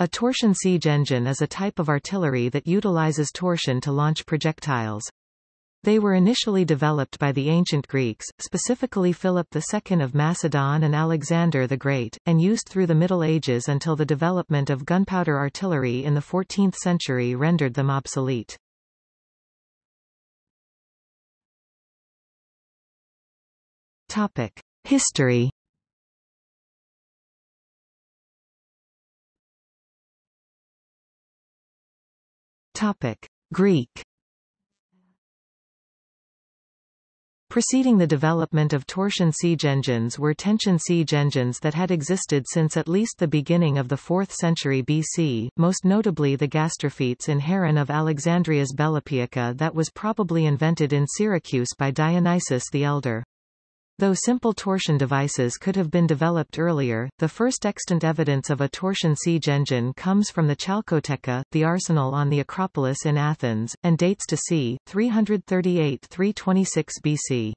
A torsion siege engine is a type of artillery that utilizes torsion to launch projectiles. They were initially developed by the ancient Greeks, specifically Philip II of Macedon and Alexander the Great, and used through the Middle Ages until the development of gunpowder artillery in the 14th century rendered them obsolete. History Topic: Greek. Preceding the development of torsion siege engines were tension siege engines that had existed since at least the beginning of the 4th century BC, most notably the gastrophetes in Heron of Alexandria's Belopoeica that was probably invented in Syracuse by Dionysius the Elder. Though simple torsion devices could have been developed earlier, the first extant evidence of a torsion siege engine comes from the Chalcotheca, the arsenal on the Acropolis in Athens, and dates to c. 338-326 BC.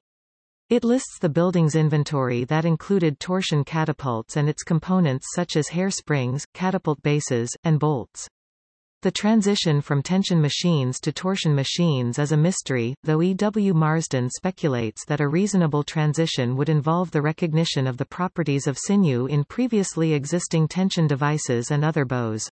It lists the building's inventory that included torsion catapults and its components such as hair springs, catapult bases, and bolts. The transition from tension machines to torsion machines is a mystery, though E. W. Marsden speculates that a reasonable transition would involve the recognition of the properties of sinew in previously existing tension devices and other bows.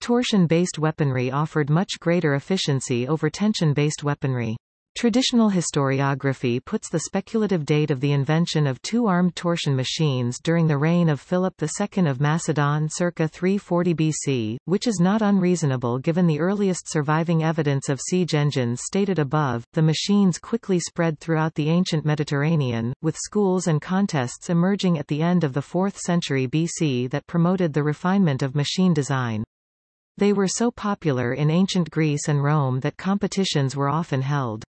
Torsion-based weaponry offered much greater efficiency over tension-based weaponry. Traditional historiography puts the speculative date of the invention of two armed torsion machines during the reign of Philip II of Macedon circa 340 BC, which is not unreasonable given the earliest surviving evidence of siege engines stated above. The machines quickly spread throughout the ancient Mediterranean, with schools and contests emerging at the end of the 4th century BC that promoted the refinement of machine design. They were so popular in ancient Greece and Rome that competitions were often held.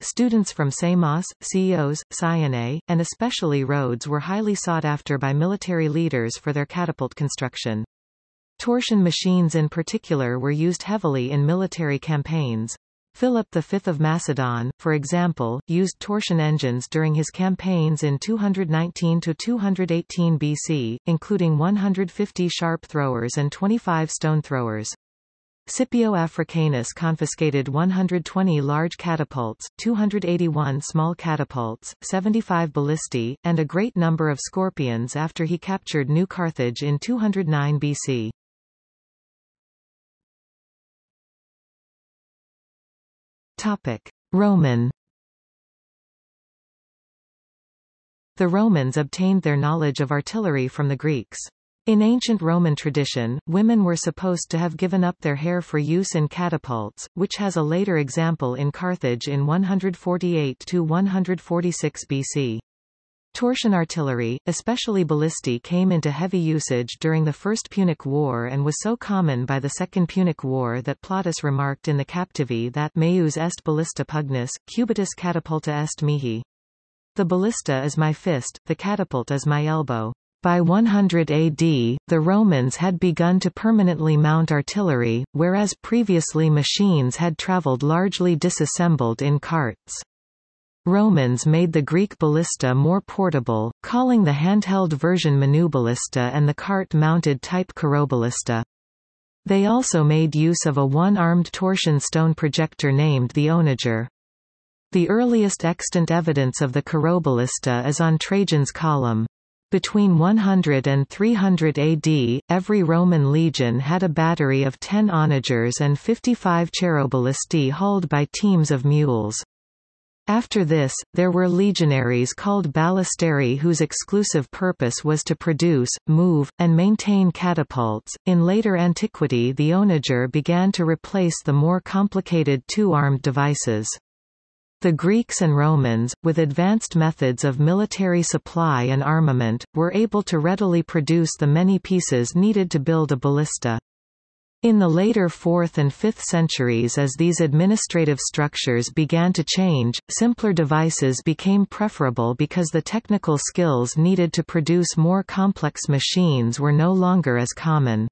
Students from Samos, Chios, Cyane, and especially Rhodes were highly sought after by military leaders for their catapult construction. Torsion machines in particular were used heavily in military campaigns. Philip V of Macedon, for example, used torsion engines during his campaigns in 219–218 BC, including 150 sharp throwers and 25 stone throwers. Scipio Africanus confiscated 120 large catapults, 281 small catapults, 75 ballistae, and a great number of scorpions after he captured New Carthage in 209 BC. Topic: Roman The Romans obtained their knowledge of artillery from the Greeks. In ancient Roman tradition, women were supposed to have given up their hair for use in catapults, which has a later example in Carthage in 148–146 BC. Torsion artillery, especially ballistae came into heavy usage during the First Punic War and was so common by the Second Punic War that Plautus remarked in the Captivi that meus est ballista pugnis, cubitus catapulta est mihi. The ballista is my fist, the catapult is my elbow. By 100 AD, the Romans had begun to permanently mount artillery, whereas previously machines had traveled largely disassembled in carts. Romans made the Greek ballista more portable, calling the handheld version manuballista and the cart-mounted type carroballista. They also made use of a one-armed torsion stone projector named the onager. The earliest extant evidence of the carroballista is on Trajan's column. Between 100 and 300 AD, every Roman legion had a battery of 10 onagers and 55 cheiroballistae hauled by teams of mules. After this, there were legionaries called ballistarii whose exclusive purpose was to produce, move, and maintain catapults. In later antiquity, the onager began to replace the more complicated two-armed devices. The Greeks and Romans, with advanced methods of military supply and armament, were able to readily produce the many pieces needed to build a ballista. In the later 4th and 5th centuries as these administrative structures began to change, simpler devices became preferable because the technical skills needed to produce more complex machines were no longer as common.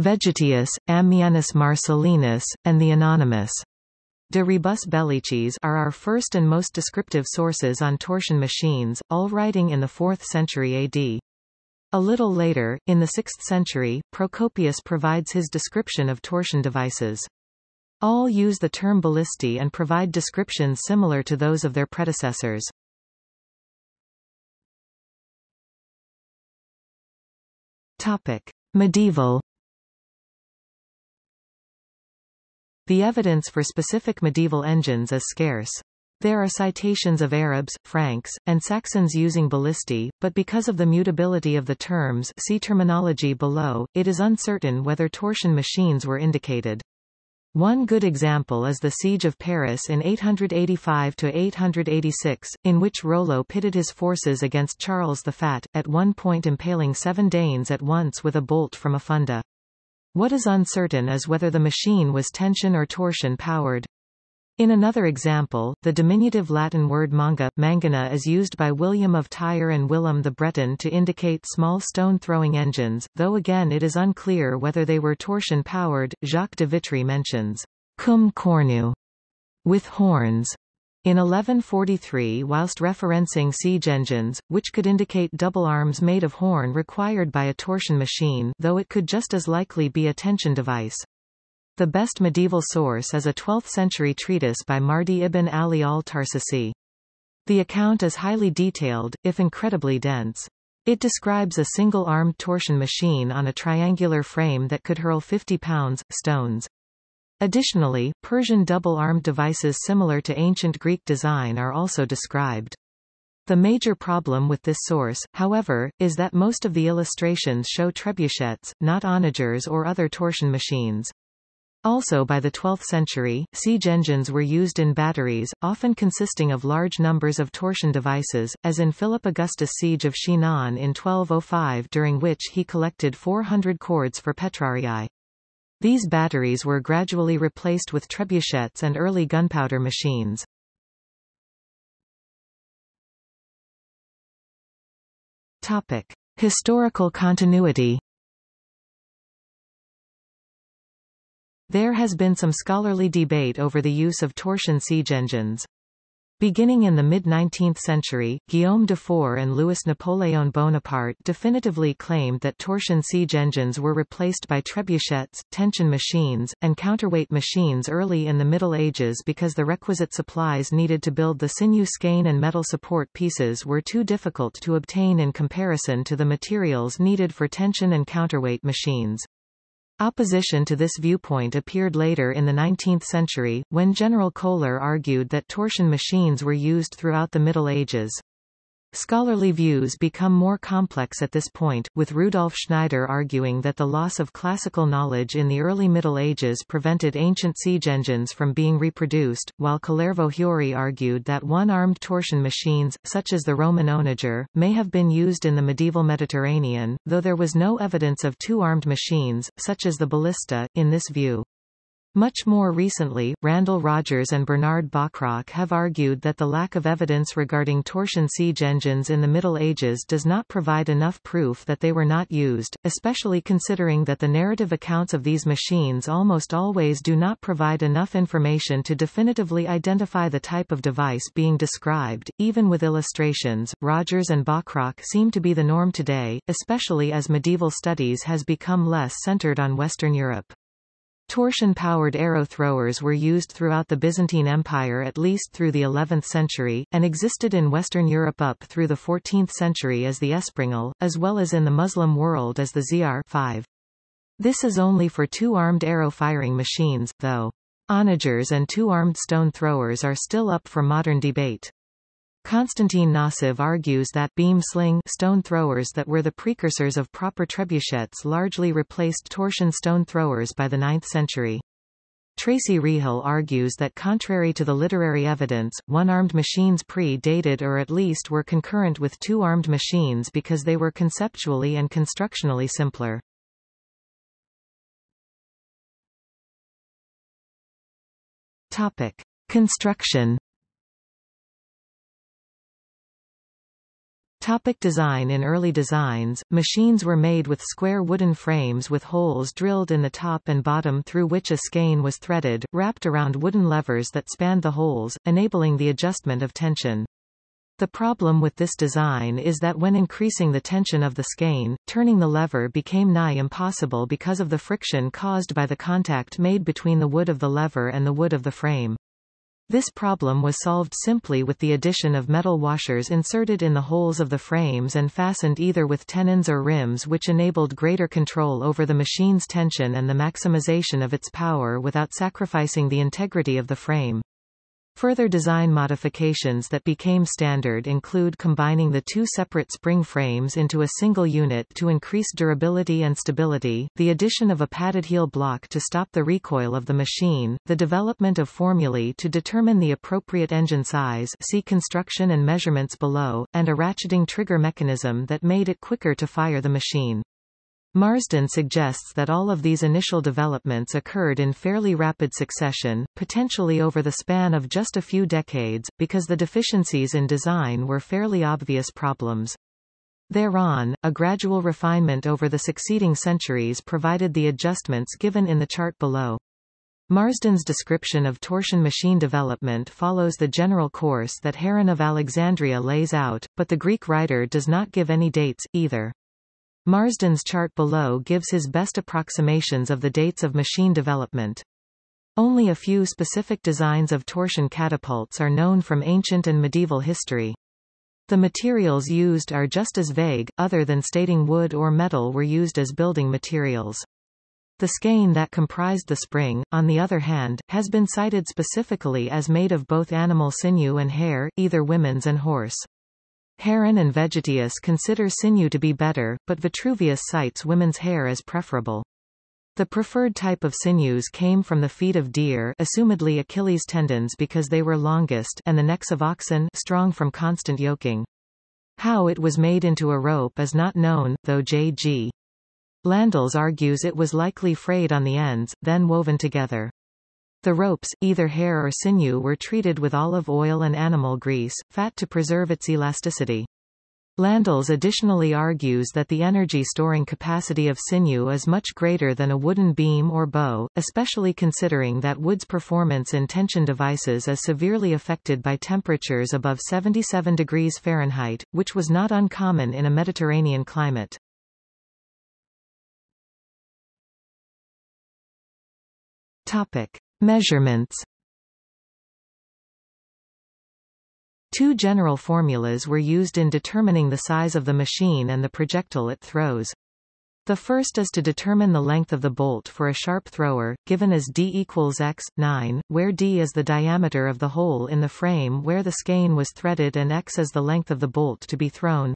Vegetius, Ammianus Marcellinus, and the Anonymous De rebus bellicis are our first and most descriptive sources on torsion machines, all writing in the 4th century AD. A little later, in the 6th century, Procopius provides his description of torsion devices. All use the term ballisti and provide descriptions similar to those of their predecessors. Topic. Medieval The evidence for specific medieval engines is scarce. There are citations of Arabs, Franks, and Saxons using ballisti, but because of the mutability of the terms see terminology below, it is uncertain whether torsion machines were indicated. One good example is the Siege of Paris in 885–886, in which Rollo pitted his forces against Charles the Fat, at one point impaling seven Danes at once with a bolt from a funda. What is uncertain is whether the machine was tension or torsion powered. In another example, the diminutive Latin word manga, mangana is used by William of Tyre and William the Breton to indicate small stone-throwing engines, though again it is unclear whether they were torsion-powered. Jacques de Vitry mentions cum cornu, with horns, in 1143 whilst referencing siege engines, which could indicate double arms made of horn required by a torsion machine though it could just as likely be a tension device. The best medieval source is a 12th-century treatise by Mardi ibn Ali al-Tarsusi. The account is highly detailed, if incredibly dense. It describes a single-armed torsion machine on a triangular frame that could hurl 50 pounds, stones. Additionally, Persian double-armed devices similar to ancient Greek design are also described. The major problem with this source, however, is that most of the illustrations show trebuchets, not onagers or other torsion machines. Also by the 12th century, siege engines were used in batteries, often consisting of large numbers of torsion devices, as in Philip Augustus' siege of Chinon in 1205 during which he collected 400 cords for petrarii. These batteries were gradually replaced with trebuchets and early gunpowder machines. Topic. Historical continuity There has been some scholarly debate over the use of torsion siege engines. Beginning in the mid-19th century, Guillaume Dufour and Louis-Napoléon Bonaparte definitively claimed that torsion siege engines were replaced by trebuchets, tension machines, and counterweight machines early in the Middle Ages because the requisite supplies needed to build the sinew skein and metal support pieces were too difficult to obtain in comparison to the materials needed for tension and counterweight machines. Opposition to this viewpoint appeared later in the 19th century, when General Kohler argued that torsion machines were used throughout the Middle Ages. Scholarly views become more complex at this point, with Rudolf Schneider arguing that the loss of classical knowledge in the early Middle Ages prevented ancient siege engines from being reproduced, while Kalervo Huuri argued that one-armed torsion machines, such as the Roman onager, may have been used in the medieval Mediterranean, though there was no evidence of two-armed machines, such as the ballista, in this view. Much more recently, Randall Rogers and Bernard Bachrach have argued that the lack of evidence regarding torsion siege engines in the Middle Ages does not provide enough proof that they were not used, especially considering that the narrative accounts of these machines almost always do not provide enough information to definitively identify the type of device being described. Even with illustrations, Rogers and Bachrach seem to be the norm today, especially as medieval studies has become less centered on Western Europe. Torsion-powered arrow throwers were used throughout the Byzantine Empire at least through the 11th century, and existed in Western Europe up through the 14th century as the espringal, as well as in the Muslim world as the Ziyar 5. This is only for two-armed arrow-firing machines, though. Onagers and two-armed stone throwers are still up for modern debate. Konstantin Nosov argues that beam sling stone throwers that were the precursors of proper trebuchets largely replaced torsion stone throwers by the 9th century. Tracy Rihll argues that contrary to the literary evidence, one-armed machines pre-dated or at least were concurrent with two-armed machines because they were conceptually and constructionally simpler. Topic. Construction Topic design In early designs, machines were made with square wooden frames with holes drilled in the top and bottom through which a skein was threaded, wrapped around wooden levers that spanned the holes, enabling the adjustment of tension. The problem with this design is that when increasing the tension of the skein, turning the lever became nigh impossible because of the friction caused by the contact made between the wood of the lever and the wood of the frame. This problem was solved simply with the addition of metal washers inserted in the holes of the frames and fastened either with tenons or rims which enabled greater control over the machine's tension and the maximization of its power without sacrificing the integrity of the frame. Further design modifications that became standard include combining the two separate spring frames into a single unit to increase durability and stability, the addition of a padded heel block to stop the recoil of the machine, the development of formulae to determine the appropriate engine size see construction and measurements below, and a ratcheting trigger mechanism that made it quicker to fire the machine. Marsden suggests that all of these initial developments occurred in fairly rapid succession, potentially over the span of just a few decades, because the deficiencies in design were fairly obvious problems. Thereon, a gradual refinement over the succeeding centuries provided the adjustments given in the chart below. Marsden's description of torsion machine development follows the general course that Heron of Alexandria lays out, but the Greek writer does not give any dates, either. Marsden's chart below gives his best approximations of the dates of machine development. Only a few specific designs of torsion catapults are known from ancient and medieval history. The materials used are just as vague, other than stating wood or metal were used as building materials. The skein that comprised the spring, on the other hand, has been cited specifically as made of both animal sinew and hair, either women's and horse. Heron and Vegetius consider sinew to be better, but Vitruvius cites women's hair as preferable. The preferred type of sinews came from the feet of deer assumedly Achilles tendons because they were longest and the necks of oxen strong from constant yoking. How it was made into a rope is not known, though J.G. Landels argues it was likely frayed on the ends, then woven together. The ropes, either hair or sinew were treated with olive oil and animal grease, fat to preserve its elasticity. Landels additionally argues that the energy storing capacity of sinew is much greater than a wooden beam or bow, especially considering that wood's performance in tension devices is severely affected by temperatures above 77 degrees Fahrenheit, which was not uncommon in a Mediterranean climate. Topic. Measurements Two general formulas were used in determining the size of the machine and the projectile it throws. The first is to determine the length of the bolt for a sharp thrower, given as d equals x, 9, where d is the diameter of the hole in the frame where the skein was threaded and x is the length of the bolt to be thrown.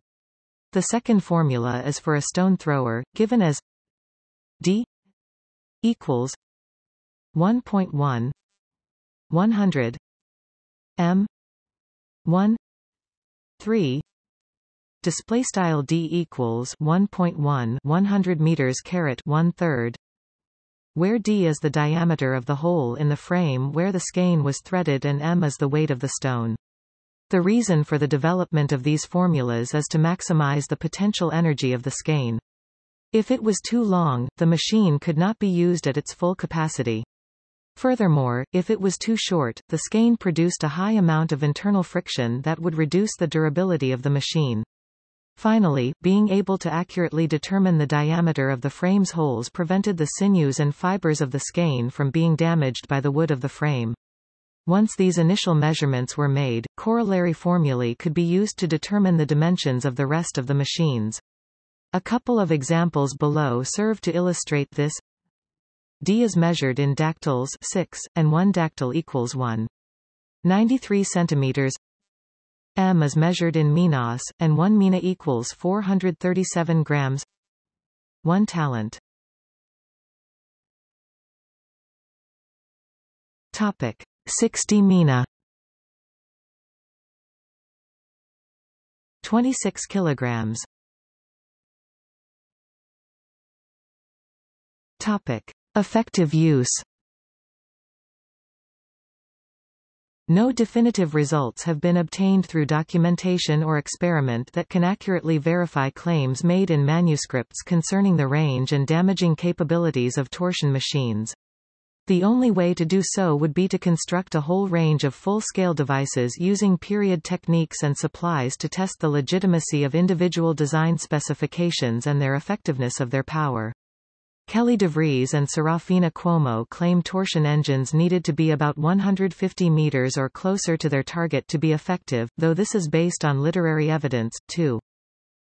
The second formula is for a stone thrower, given as d equals 1.1 100 m 1 3 display style d equals 1.1 100 meters caret 1 third where d is the diameter of the hole in the frame where the skein was threaded and m is the weight of the stone the reason for the development of these formulas is to maximize the potential energy of the skein. If it was too long, the machine could not be used at its full capacity. Furthermore, if it was too short, the skein produced a high amount of internal friction that would reduce the durability of the machine. Finally, being able to accurately determine the diameter of the frame's holes prevented the sinews and fibers of the skein from being damaged by the wood of the frame. Once these initial measurements were made, corollary formulae could be used to determine the dimensions of the rest of the machines. A couple of examples below serve to illustrate this. D is measured in dactyls 6, and 1 dactyl equals 1. 93 centimeters. M is measured in minas, and 1 mina equals 437 grams. 1 talent. Topic 60 mina. 26 kilograms. Topic Effective use No definitive results have been obtained through documentation or experiment that can accurately verify claims made in manuscripts concerning the range and damaging capabilities of torsion machines. The only way to do so would be to construct a whole range of full-scale devices using period techniques and supplies to test the legitimacy of individual design specifications and their effectiveness of their power. Kelly DeVries and Serafina Cuomo claim torsion engines needed to be about 150 meters or closer to their target to be effective, though this is based on literary evidence, too.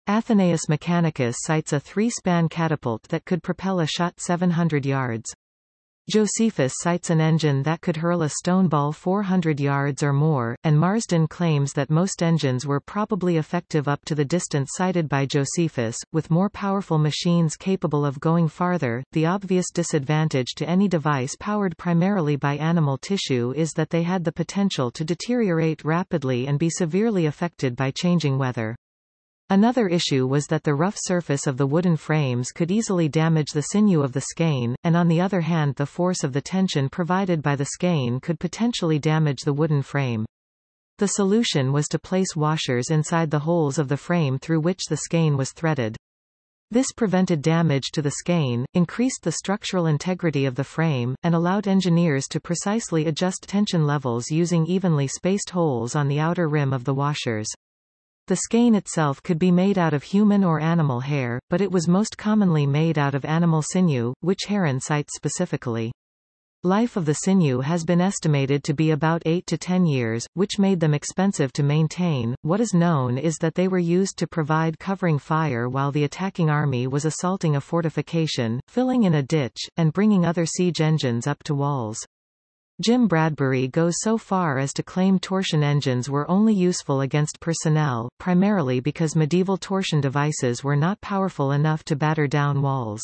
Athenaeus Mechanicus cites a three-span catapult that could propel a shot 700 yards. Josephus cites an engine that could hurl a stone ball 400 yards or more, and Marsden claims that most engines were probably effective up to the distance cited by Josephus, with more powerful machines capable of going farther. The obvious disadvantage to any device powered primarily by animal tissue is that they had the potential to deteriorate rapidly and be severely affected by changing weather. Another issue was that the rough surface of the wooden frames could easily damage the sinew of the skein, and on the other hand the force of the tension provided by the skein could potentially damage the wooden frame. The solution was to place washers inside the holes of the frame through which the skein was threaded. This prevented damage to the skein, increased the structural integrity of the frame, and allowed engineers to precisely adjust tension levels using evenly spaced holes on the outer rim of the washers. The skein itself could be made out of human or animal hair, but it was most commonly made out of animal sinew, which Heron cites specifically. Life of the sinew has been estimated to be about 8 to 10 years, which made them expensive to maintain. What is known is that they were used to provide covering fire while the attacking army was assaulting a fortification, filling in a ditch, and bringing other siege engines up to walls. Jim Bradbury goes so far as to claim torsion engines were only useful against personnel, primarily because medieval torsion devices were not powerful enough to batter down walls.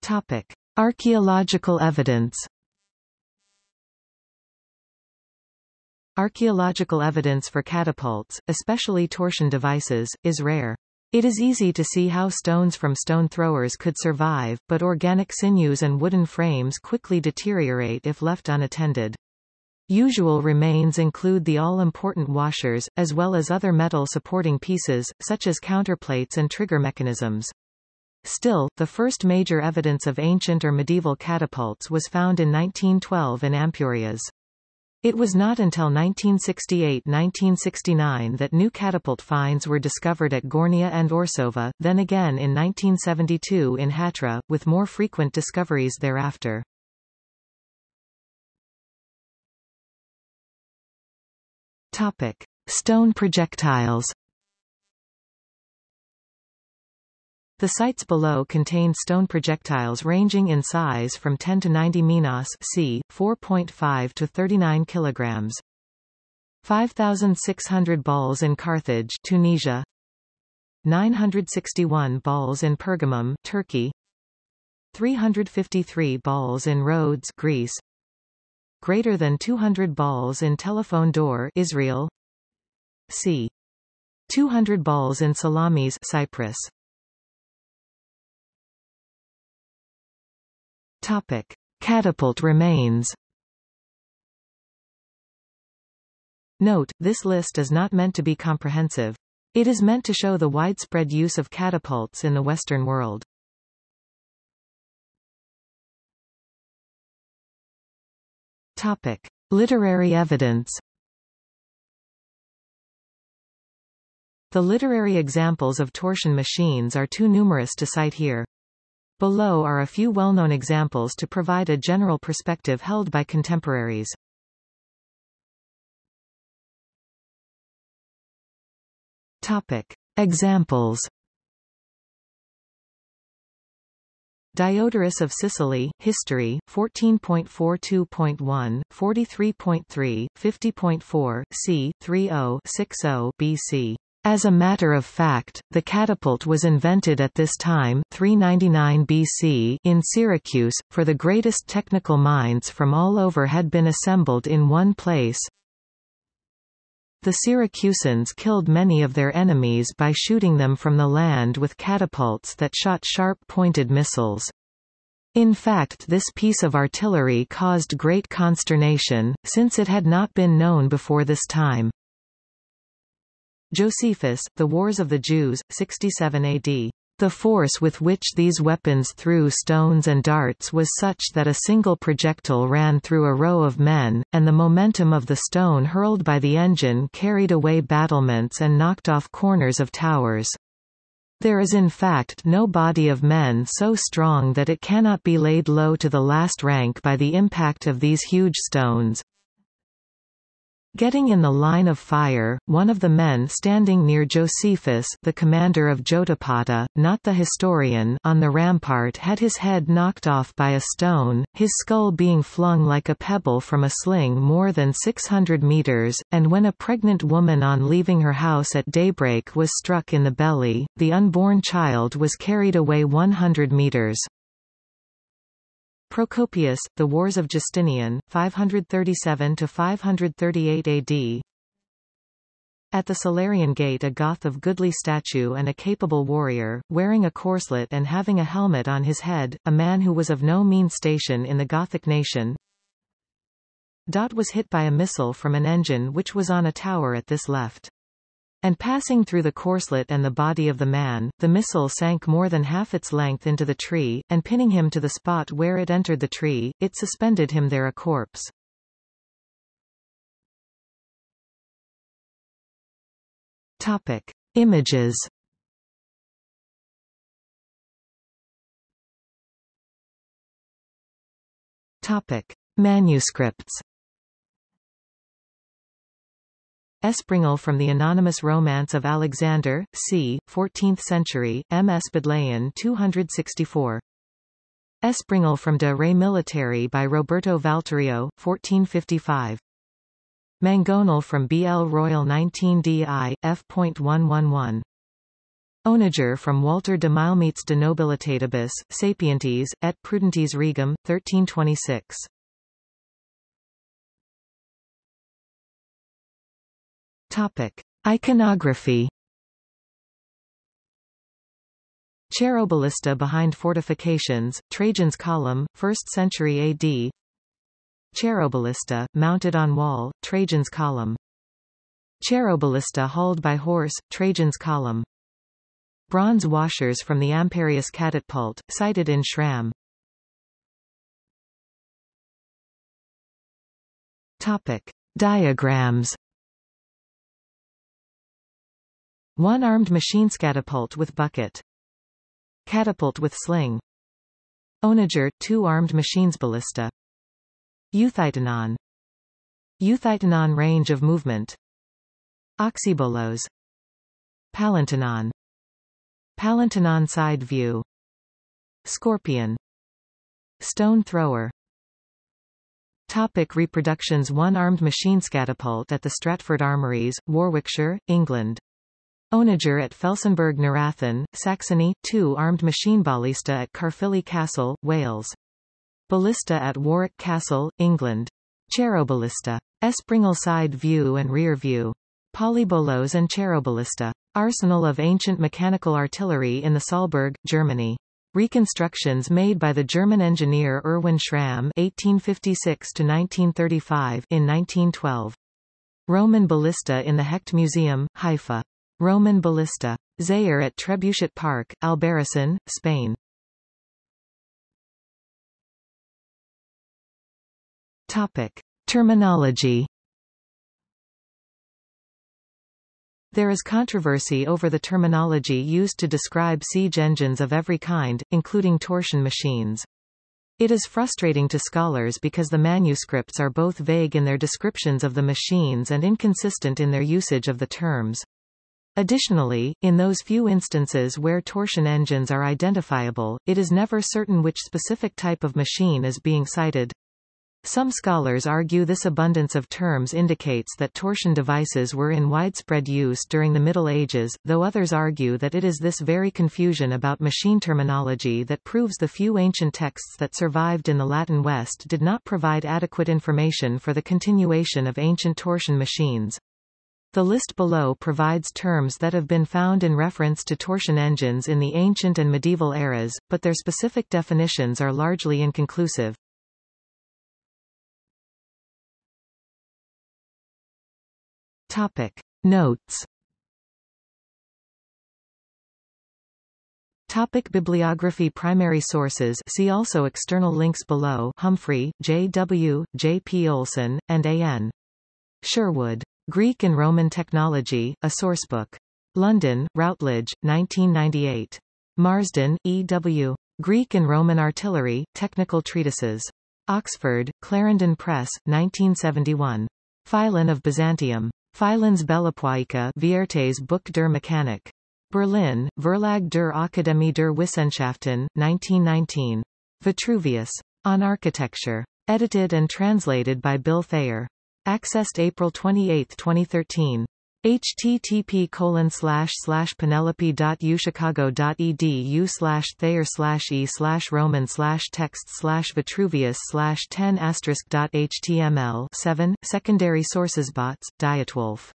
Topic. Archaeological evidence Archaeological evidence for catapults, especially torsion devices, is rare. It is easy to see how stones from stone throwers could survive, but organic sinews and wooden frames quickly deteriorate if left unattended. Usual remains include the all-important washers, as well as other metal supporting pieces, such as counterplates and trigger mechanisms. Still, the first major evidence of ancient or medieval catapults was found in 1912 in Ampurias. It was not until 1968–1969 that new catapult finds were discovered at Gornea and Orsova, then again in 1972 in Hatra, with more frequent discoveries thereafter. Topic. Stone projectiles The sites below contain stone projectiles ranging in size from 10 to 90 minas c. 4.5 to 39 kilograms. 5,600 balls in Carthage Tunisia. 961 balls in Pergamum Turkey. 353 balls in Rhodes Greece. Greater than 200 balls in Telephone Door Israel. c. 200 balls in Salamis Cyprus Topic. Catapult remains Note, this list is not meant to be comprehensive. It is meant to show the widespread use of catapults in the Western world. Topic. Literary evidence The literary examples of torsion machines are too numerous to cite here. Below are a few well-known examples to provide a general perspective held by contemporaries. Topic. Examples Diodorus of Sicily, History, 14.42.1, 43.3, 50.4, c. 30-60 BC. As a matter of fact, the catapult was invented at this time 399 BC in Syracuse, for the greatest technical minds from all over had been assembled in one place. The Syracusans killed many of their enemies by shooting them from the land with catapults that shot sharp-pointed missiles. In fact this piece of artillery caused great consternation, since it had not been known before this time. Josephus, The Wars of the Jews, 67 AD. The force with which these weapons threw stones and darts was such that a single projectile ran through a row of men, and the momentum of the stone hurled by the engine carried away battlements and knocked off corners of towers. There is in fact no body of men so strong that it cannot be laid low to the last rank by the impact of these huge stones. Getting in the line of fire, one of the men standing near Josephus the commander of Jotapata, not the historian on the rampart had his head knocked off by a stone, his skull being flung like a pebble from a sling more than 600 meters, and when a pregnant woman on leaving her house at daybreak was struck in the belly, the unborn child was carried away 100 meters. Procopius, The Wars of Justinian, 537–538 AD At the Salarian Gate a Goth of goodly statue and a capable warrior, wearing a corslet and having a helmet on his head, a man who was of no mean station in the Gothic nation, Dot was hit by a missile from an engine which was on a tower at this left and passing through the corslet and the body of the man, the missile sank more than half its length into the tree, and pinning him to the spot where it entered the tree, it suspended him there a corpse. Topic. Images Topic. Manuscripts Espringal from the anonymous Romance of Alexander, c. 14th century, M. S. Bodleian 264. Espringal from De Re Militari by Roberto Valturio, 1455. Mangonel from B. L. Royal 19 DI, f.111. Onager from Walter de Milemeets de Nobilitatibus, Sapientes, et Prudentes Regum, 1326. Topic: Iconography. Cheiroballista behind fortifications, Trajan's column, 1st century AD. Cheiroballista, mounted on wall, Trajan's column. Cheiroballista hauled by horse, Trajan's column. Bronze washers from the Ampurias catapult, cited in Schramm. Topic. Diagrams One armed machine catapult with bucket. Catapult with sling. Onager, two armed machines ballista. Euthytonon. Euthytonon range of movement. Oxybolos. Palintonon. Palintonon side view. Scorpion. Stone thrower. Topic reproductions One armed machine catapult at the Stratford Armories, Warwickshire, England. Onager at Felsenburg Neurathen, Saxony, 2 armed machine ballista at Caerphilly Castle, Wales. Ballista at Warwick Castle, England. Cheiroballista. Espringal side view and rear view. Polybolos and cheiroballista. Arsenal of ancient mechanical artillery in the Saalburg, Germany. Reconstructions made by the German engineer Erwin Schramm 1856 to 1935 in 1912. Roman ballista in the Hecht Museum, Haifa. Roman ballista. Ziyar at Trebuchet Park, Albarracin, Spain. Topic. Terminology There is controversy over the terminology used to describe siege engines of every kind, including torsion machines. It is frustrating to scholars because the manuscripts are both vague in their descriptions of the machines and inconsistent in their usage of the terms. Additionally, in those few instances where torsion engines are identifiable, it is never certain which specific type of machine is being cited. Some scholars argue this abundance of terms indicates that torsion devices were in widespread use during the Middle Ages, though others argue that it is this very confusion about machine terminology that proves the few ancient texts that survived in the Latin West did not provide adequate information for the continuation of ancient torsion machines. The list below provides terms that have been found in reference to torsion engines in the ancient and medieval eras, but their specific definitions are largely inconclusive. Topic. Notes Topic Bibliography Primary sources see also External links below Humphrey, J. W., J. P. Oleson, and A. N. Sherwood. Greek and Roman Technology, a sourcebook. London, Routledge, 1998. Marsden, E. W. Greek and Roman Artillery, Technical Treatises. Oxford, Clarendon Press, 1971. Philon of Byzantium. Philons Belopoiika Viertes Buch der Mechanik. Berlin, Verlag der Akademie der Wissenschaften, 1919. Vitruvius. On Architecture. Edited and translated by Bill Thayer. Accessed April 28, 2013 http colon slash slash penelope.uchicago.edu slash thayer slash e slash roman slash text slash vitruvius slash 10 asterisk dot html 7 secondary sources bots dietwolf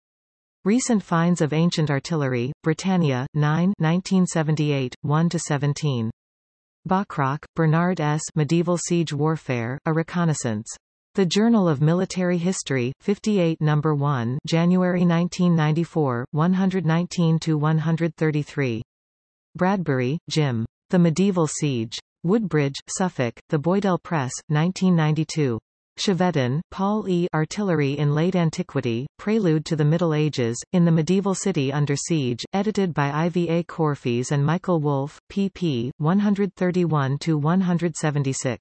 Recent finds of ancient artillery, Britannia, 9 1978, 1-17. Bachrach, Bernard S. Medieval Siege Warfare, A Reconnaissance. The Journal of Military History, 58 No. 1 January 1994, 119-133. Bradbury, Jim. The Medieval Siege. Woodbridge, Suffolk, The Boydell Press, 1992. Chevedden, Paul E. Artillery in Late Antiquity, Prelude to the Middle Ages, in the Medieval City Under Siege, edited by Ivy A. Corfis and Michael Wolff, pp. 131-176.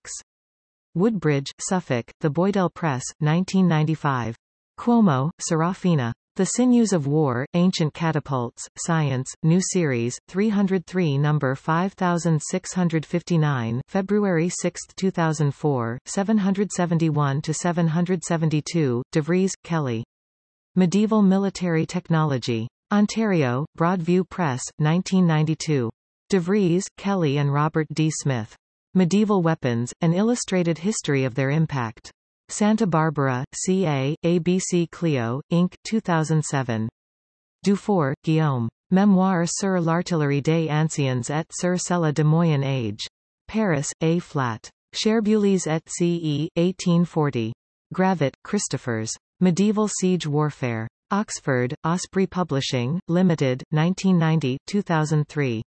Woodbridge, Suffolk, The Boydell Press, 1995. Cuomo, Serafina. The Sinews of War, Ancient Catapults, Science, New Series, 303 No. 5659 February 6, 2004, 771-772, DeVries, Kelly. Medieval Military Technology. Ontario, Broadview Press, 1992. DeVries, Kelly and Robert D. Smith. Medieval Weapons, An Illustrated History of Their Impact. Santa Barbara, CA, ABC Clio, Inc., 2007. Dufour, Guillaume. Mémoire sur l'artillerie des anciens et sur celle de Moyen Age. Paris, A. Flat. Cherbuliez et C.E., 1840. Gravett, Christophers. Medieval Siege Warfare. Oxford, Osprey Publishing, Limited, 1990, 2003.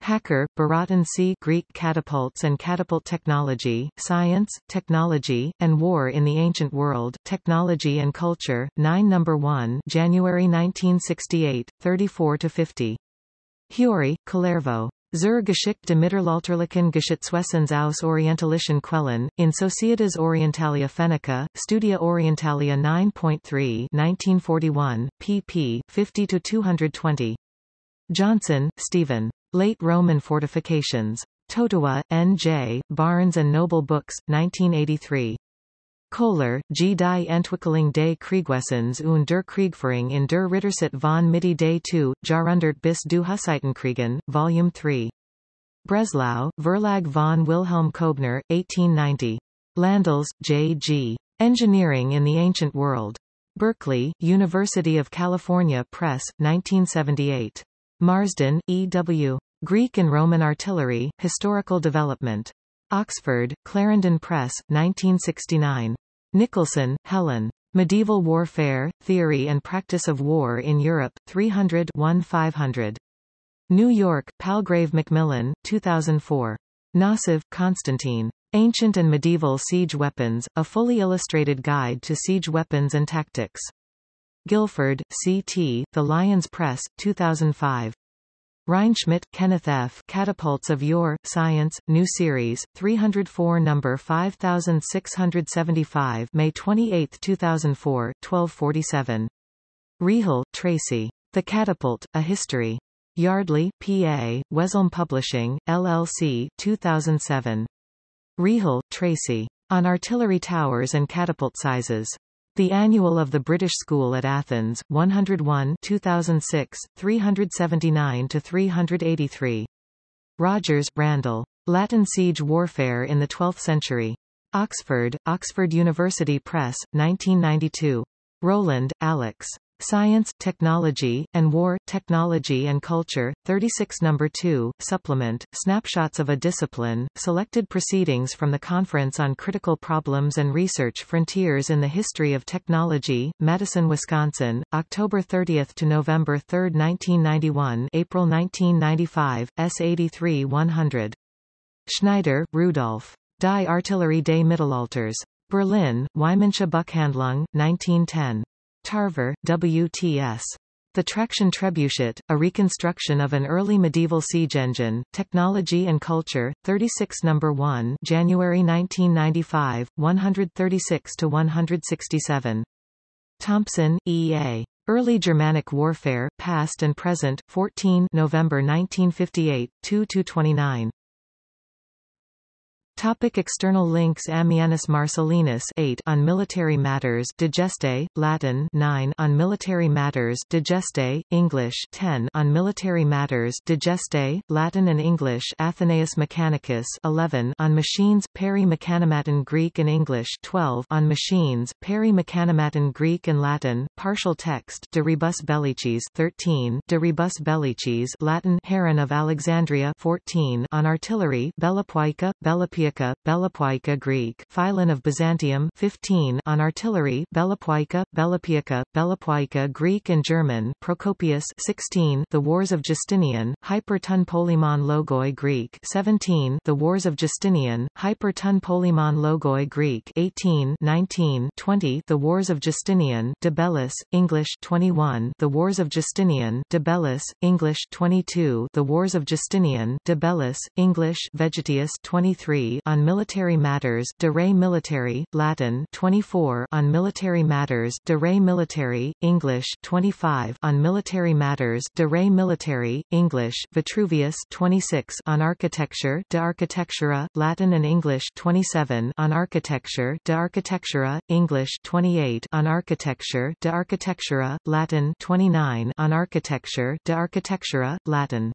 Hacker, Barton C. Greek Catapults and Catapult Technology, Science, Technology, and War in the Ancient World, Technology and Culture, 9 No. 1 January 1968, 34-50. Huuri, Kalervo. Zur Geschichte mittelalterlichen Geschichtswessens aus orientalischen Quellen, in Societas Orientalia Fennica, Studia Orientalia 9.3 1941, pp. 50-220. Johnson, Stephen. Late Roman Fortifications. Totowa, N.J., Barnes and Noble Books, 1983. Kohler, G. Die Entwicklung des Kriegwessens und der Kriegführung in der Rittersitte von Mitte des 2, Jahrhundert bis du Hussitenkriegen, Volume 3. Breslau, Verlag von Wilhelm Kobner, 1890. Landels, J. G. Engineering in the Ancient World. Berkeley, University of California Press, 1978. Marsden, E. W. Greek and Roman Artillery, Historical Development. Oxford, Clarendon Press, 1969. Nicholson, Helen. Medieval Warfare, Theory and Practice of War in Europe, 300 500. New York, Palgrave Macmillan, 2004. Nosov, Constantine. Ancient and Medieval Siege Weapons, a fully illustrated guide to siege weapons and tactics. Guilford, C.T., The Lyons Press, 2005. Reinschmidt, Kenneth F. Catapults of Yore, Science, New Series, 304 No. 5675 May 28, 2004, 1247. Rihll, Tracy. The Catapult, A History. Yardley, P.A., Westholme Publishing, LLC, 2007. Rihll, Tracy. On Artillery Towers and Catapult Sizes. The Annual of the British School at Athens, 101 2006, 379-383. Rogers, Randall. Latin Siege Warfare in the Twelfth Century. Oxford, Oxford University Press, 1992. Roland, Alex. Science, Technology, and War, Technology and Culture, 36 No. 2, Supplement, Snapshots of a Discipline, Selected Proceedings from the Conference on Critical Problems and Research Frontiers in the History of Technology, Madison, Wisconsin, October 30 to November 3, 1991 April 1995, S83 100. Schneider, Rudolf. Die Artillerie des Mittelalters. Berlin, Weidmannsche Buchhandlung, 1910. Tarver, W.T.S. The Traction Trebuchet, a reconstruction of an early medieval siege engine, Technology and Culture, 36 No. 1 January 1995, 136-167. Thompson, E. A. Early Germanic Warfare, Past and Present, 14 November 1958, 2-29. Topic external links Ammianus Marcellinus 8 on military matters Digeste, Latin 9 on military matters Digeste, English 10 on military matters Digeste, Latin and English Athenaeus Mechanicus 11 on machines Peri Mechanomaton Greek and English 12 on machines Peri Mechanomaton Greek and Latin Partial text De Rebus Bellicis 13 De Rebus Bellicis Latin Heron of Alexandria 14 on artillery Belopoiika, Bellapia Belopoiika Greek Philon of Byzantium 15 on artillery Belopoiika, Bellapiaca, Belopoiika Greek and German Procopius 16 The Wars of Justinian, Hyper ton Polemon Logoi Greek 17 The Wars of Justinian, Hyper ton Polemon Logoi Greek 18 19 20 The Wars of Justinian, De Bellis, English 21 The Wars of Justinian, De Bellis, English 22 The Wars of Justinian, De Bellis, English Vegetius 23 on military matters de re militari, Latin 24 on military matters de re militari, English 25 on military matters de re militari, English Vitruvius 26 on architecture de architectura, Latin and English 27 on architecture de architectura, English 28 on architecture de architectura, Latin 29 on architecture de architectura, Latin